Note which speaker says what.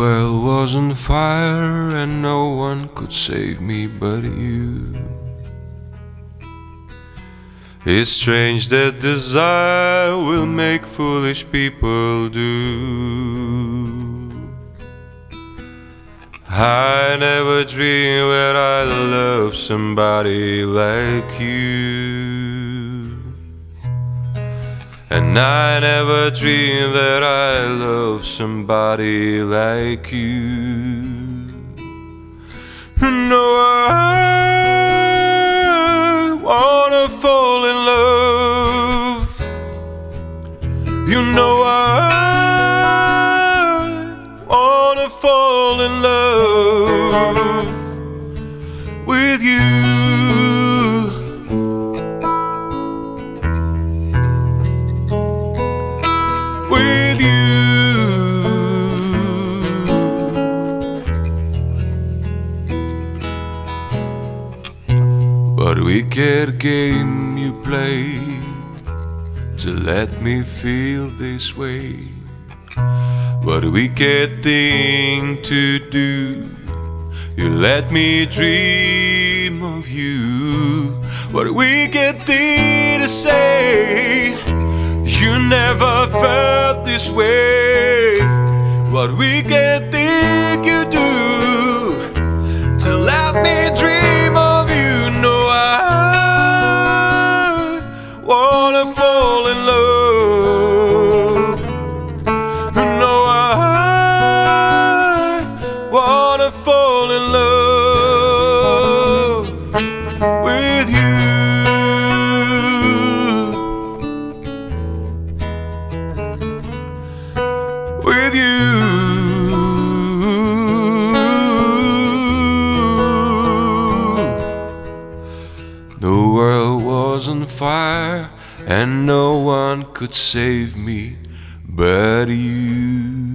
Speaker 1: World was on fire and no one could save me but you. It's strange that desire will make foolish people do. I never dreamed that I'd love somebody like you. And I never dreamed that I love somebody like you. No, I wanna fall in love. You know I wanna fall in love What wicked game you play to let me feel this way? What wicked thing to do? You let me dream of you. What wicked thing to say? You never felt this way. What wicked thing fall in love with you. with you. The world was on fire and no one could save me but you.